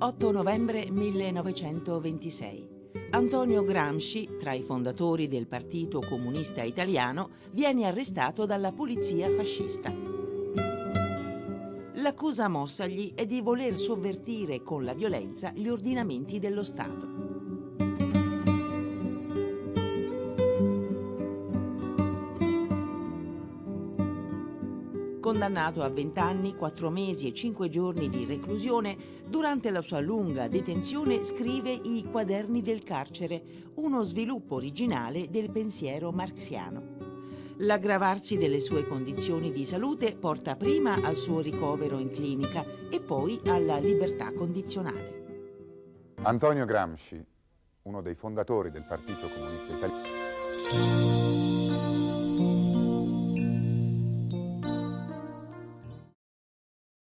8 novembre 1926. Antonio Gramsci, tra i fondatori del Partito Comunista Italiano, viene arrestato dalla polizia fascista. L'accusa mossagli è di voler sovvertire con la violenza gli ordinamenti dello Stato. Condannato a 20 anni, 4 mesi e 5 giorni di reclusione, durante la sua lunga detenzione scrive I quaderni del carcere, uno sviluppo originale del pensiero marxiano. L'aggravarsi delle sue condizioni di salute porta prima al suo ricovero in clinica e poi alla libertà condizionale. Antonio Gramsci, uno dei fondatori del Partito Comunista Italiano.